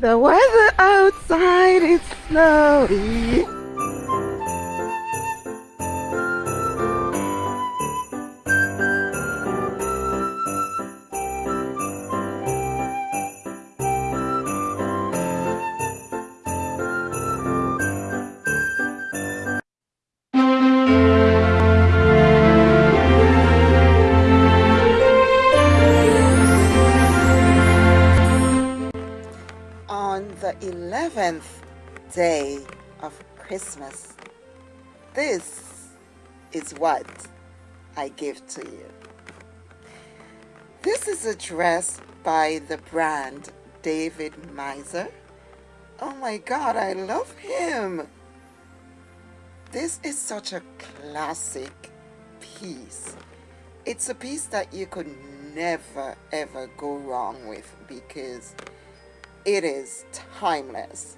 The weather outside is snowy. Of Christmas, this is what I give to you. This is a dress by the brand David Meister. Oh my God, I love him. This is such a classic piece. It's a piece that you could never ever go wrong with because it is timeless.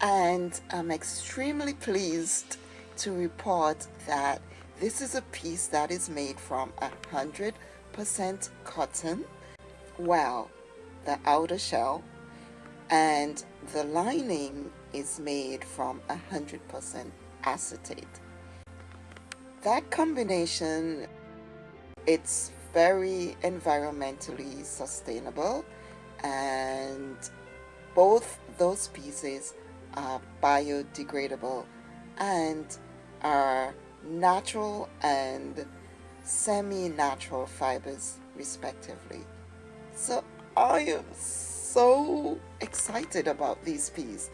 And I'm extremely pleased to report that this is a piece that is made from 100% cotton. Well, the outer shell and the lining is made from 100% acetate. That combination, it's very environmentally sustainable and both those pieces are biodegradable and are natural and semi-natural fibers respectively. So I am so excited about this piece.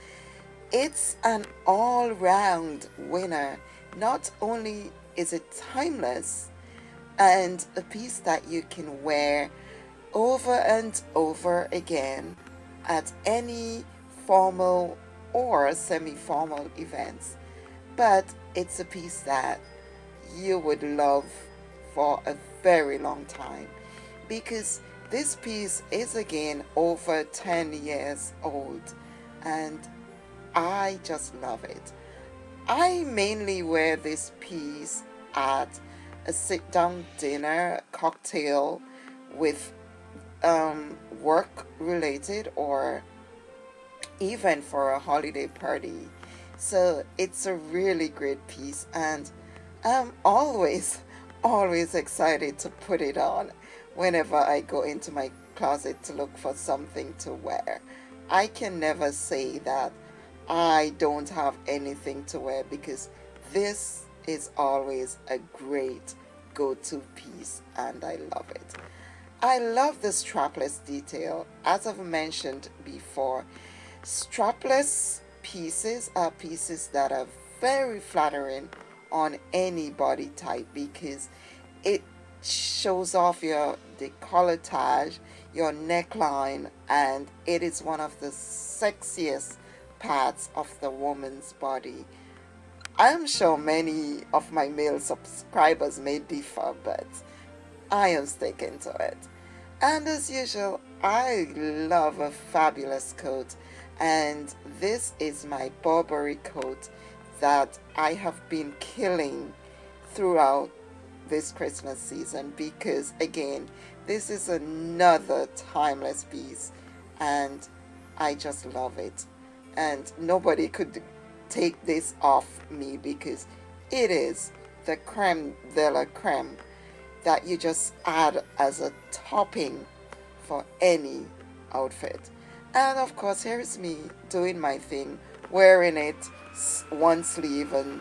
It's an all-round winner. Not only is it timeless and a piece that you can wear over and over again at any formal or semi-formal events but it's a piece that you would love for a very long time because this piece is again over 10 years old and I just love it. I mainly wear this piece at a sit-down dinner cocktail with um, work related or even for a holiday party. So it's a really great piece and I'm always, always excited to put it on whenever I go into my closet to look for something to wear. I can never say that I don't have anything to wear because this is always a great go-to piece and I love it. I love the strapless detail. As I've mentioned before, strapless pieces are pieces that are very flattering on any body type because it shows off your decolletage, your neckline, and it is one of the sexiest parts of the woman's body. I'm sure many of my male subscribers may differ, but I am sticking to it. And as usual, I love a fabulous coat and this is my Burberry coat that I have been killing throughout this Christmas season because again, this is another timeless piece and I just love it. And nobody could take this off me because it is the creme de la creme that you just add as a topping for any outfit. And of course, here's me doing my thing, wearing it one sleeve and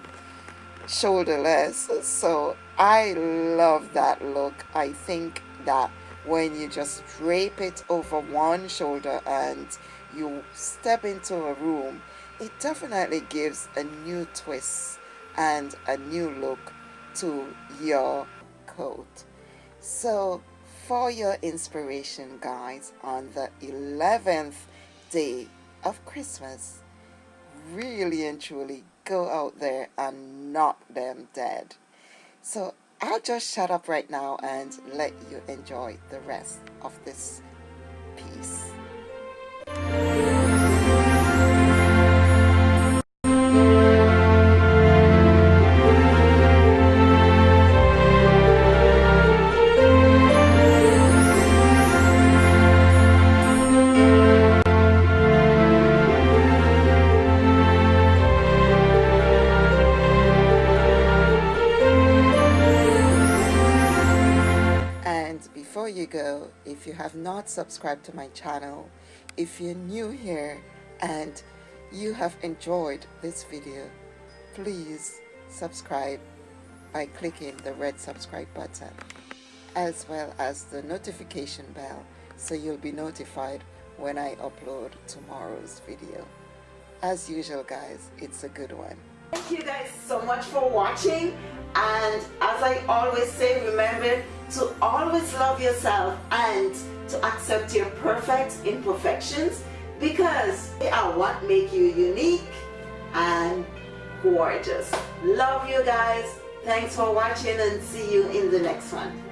shoulderless. So I love that look. I think that when you just drape it over one shoulder and you step into a room, it definitely gives a new twist and a new look to your coat. So for your inspiration guys on the 11th day of Christmas, really and truly go out there and knock them dead. So I'll just shut up right now and let you enjoy the rest of this piece. If you have not subscribed to my channel, if you're new here and you have enjoyed this video, please subscribe by clicking the red subscribe button as well as the notification bell so you'll be notified when I upload tomorrow's video. As usual guys, it's a good one. Thank you guys so much for watching and as I always say remember to always love yourself and to accept your perfect imperfections because they are what make you unique and gorgeous. Love you guys. Thanks for watching and see you in the next one.